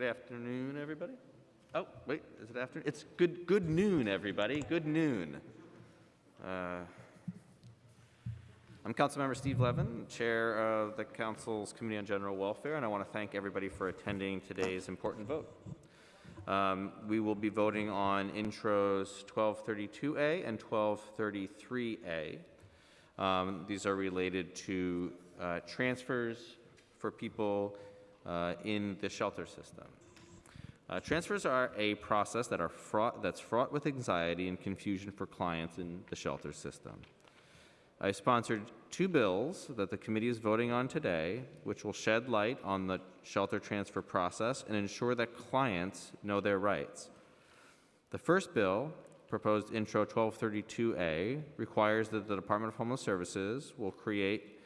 Good afternoon, everybody. Oh, wait, is it afternoon? It's good, good noon, everybody. Good noon. Uh, I'm Councilmember Steve Levin, Chair of the Council's Committee on General Welfare, and I want to thank everybody for attending today's important vote. Um, we will be voting on intros 1232A and 1233A. Um, these are related to uh, transfers for people in the shelter system. Uh, transfers are a process that are fraught, that's fraught with anxiety and confusion for clients in the shelter system. I sponsored two bills that the committee is voting on today, which will shed light on the shelter transfer process and ensure that clients know their rights. The first bill, proposed Intro 1232A, requires that the Department of Homeless Services will create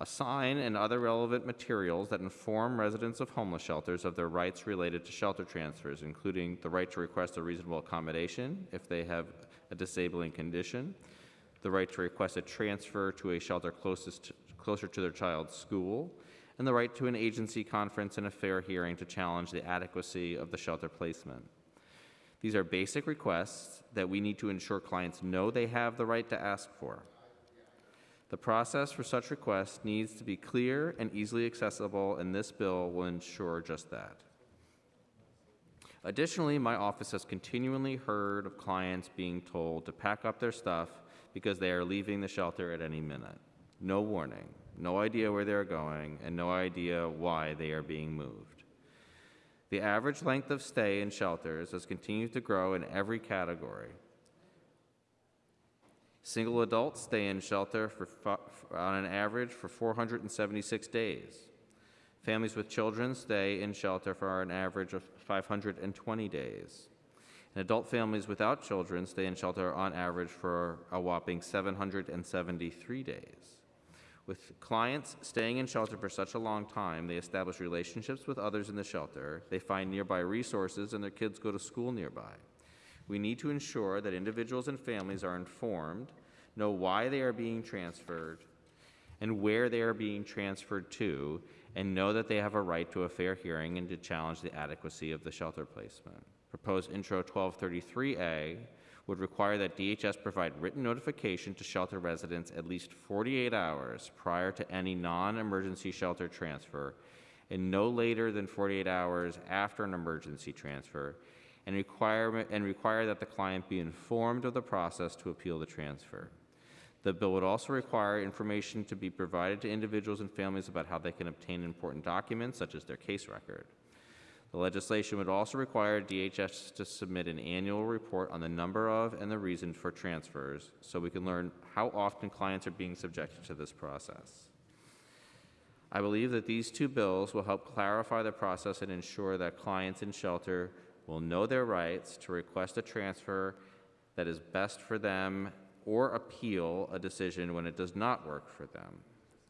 a sign and other relevant materials that inform residents of homeless shelters of their rights related to shelter transfers, including the right to request a reasonable accommodation if they have a disabling condition, the right to request a transfer to a shelter closest closer to their child's school, and the right to an agency conference and a fair hearing to challenge the adequacy of the shelter placement. These are basic requests that we need to ensure clients know they have the right to ask for. The process for such requests needs to be clear and easily accessible, and this bill will ensure just that. Additionally, my office has continually heard of clients being told to pack up their stuff because they are leaving the shelter at any minute. No warning, no idea where they're going, and no idea why they are being moved. The average length of stay in shelters has continued to grow in every category. Single adults stay in shelter for, on an average for 476 days. Families with children stay in shelter for an average of 520 days. And adult families without children stay in shelter on average for a whopping 773 days. With clients staying in shelter for such a long time, they establish relationships with others in the shelter, they find nearby resources, and their kids go to school nearby. We need to ensure that individuals and families are informed, know why they are being transferred, and where they are being transferred to, and know that they have a right to a fair hearing and to challenge the adequacy of the shelter placement. Proposed Intro 1233A would require that DHS provide written notification to shelter residents at least 48 hours prior to any non-emergency shelter transfer and no later than 48 hours after an emergency transfer and require, and require that the client be informed of the process to appeal the transfer. The bill would also require information to be provided to individuals and families about how they can obtain important documents, such as their case record. The legislation would also require DHS to submit an annual report on the number of and the reason for transfers so we can learn how often clients are being subjected to this process. I believe that these two bills will help clarify the process and ensure that clients in shelter will know their rights to request a transfer that is best for them or appeal a decision when it does not work for them.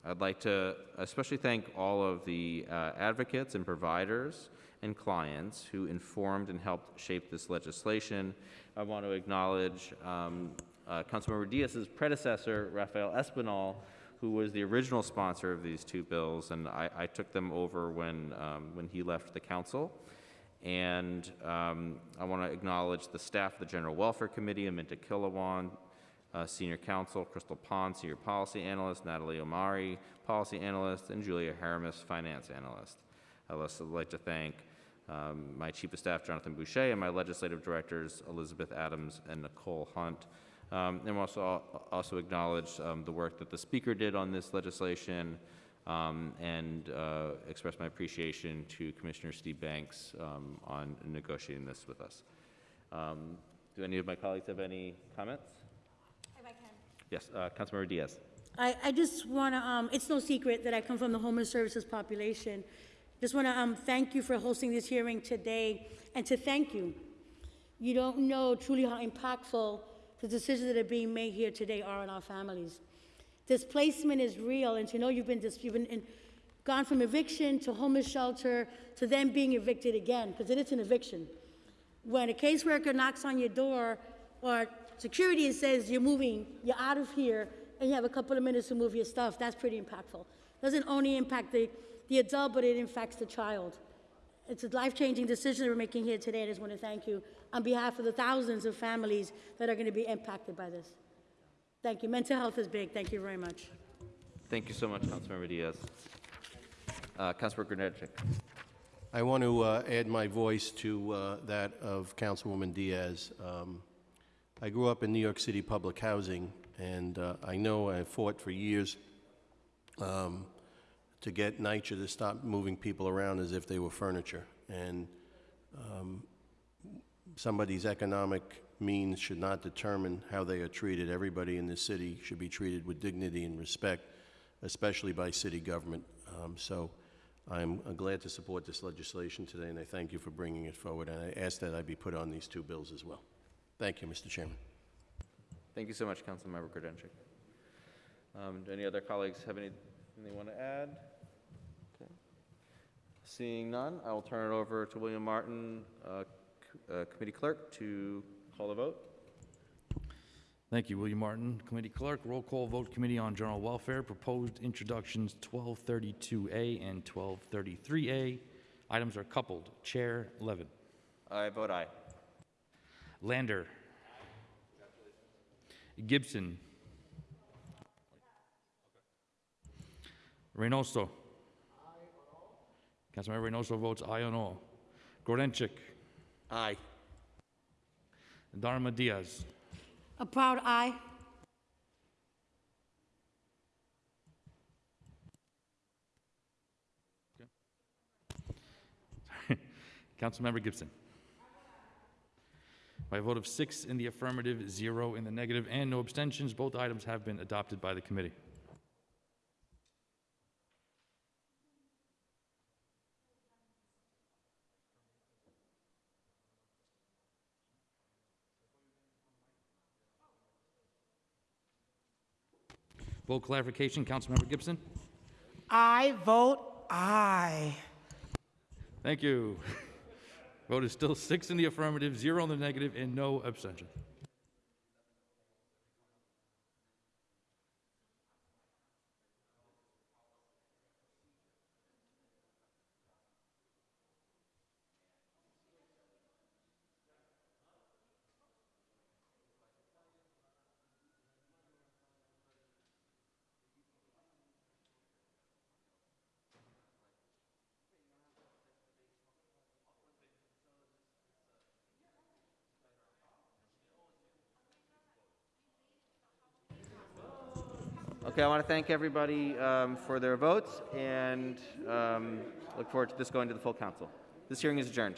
I'd like to especially thank all of the uh, advocates and providers and clients who informed and helped shape this legislation. I want to acknowledge um, uh, Councilmember Diaz's predecessor, Rafael Espinal, who was the original sponsor of these two bills, and I, I took them over when, um, when he left the council. And um, I want to acknowledge the staff of the General Welfare Committee, Aminta Kilawan, uh, Senior Counsel, Crystal Pond, Senior Policy Analyst, Natalie Omari, Policy Analyst, and Julia Haramis, Finance Analyst. I'd also like to thank um, my Chief of Staff, Jonathan Boucher, and my Legislative Directors, Elizabeth Adams and Nicole Hunt. Um, and also, also acknowledge um, the work that the Speaker did on this legislation, um, and uh, express my appreciation to Commissioner Steve Banks um, on negotiating this with us. Um, do any of my colleagues have any comments? If I can. Yes, uh, Councilmember Diaz. I, I just want to, um, it's no secret that I come from the homeless services population. Just want to um, thank you for hosting this hearing today and to thank you. You don't know truly how impactful the decisions that are being made here today are on our families. Displacement is real, and to know you've been, you've been in, gone from eviction to homeless shelter to then being evicted again, because it is an eviction. When a caseworker knocks on your door or security and says you're moving, you're out of here, and you have a couple of minutes to move your stuff, that's pretty impactful. Doesn't only impact the, the adult, but it impacts the child. it's a life-changing decision we're making here today. I just want to thank you on behalf of the thousands of families that are going to be impacted by this. Thank you. Mental health is big. Thank you very much. Thank you so much, Councilmember Diaz. Uh, Councilmember Grodenchik. I want to uh, add my voice to uh, that of Councilwoman Diaz. Um, I grew up in New York City public housing, and uh, I know I fought for years um, to get NYCHA to stop moving people around as if they were furniture. And um, somebody's economic means should not determine how they are treated. Everybody in this city should be treated with dignity and respect, especially by city government. Um, So I'm uh, glad to support this legislation today, and I thank you for bringing it forward. And I ask that I be put on these two bills as well. Thank you, Mr. Chairman. Thank you so much, Councilmember Grodenchik. Um, do any other colleagues have anything they want to add? Okay. Seeing none, I will turn it over to William Martin, uh, uh, Committee Clerk, to call the vote. Thank you, William Martin. Committee Clerk, roll call vote Committee on General Welfare, proposed introductions 1232A and 1233A. Items are coupled. Chair Levin. I vote aye. Lander. Gibson. Reynoso. Councilmember Reynoso votes aye on all. Grodenchik. Aye. Darma Diaz. A proud aye. Councilmember Gibson. By a vote of six in the affirmative, zero in the negative, and no abstentions, both items have been adopted by the committee. Vote clarification, Councilmember Gibson. I vote aye. Thank you. Vote is still six in the affirmative, zero in the negative, and no abstention. Okay, I want to thank everybody um, for their votes and um, look forward to this going to the full council. This hearing is adjourned.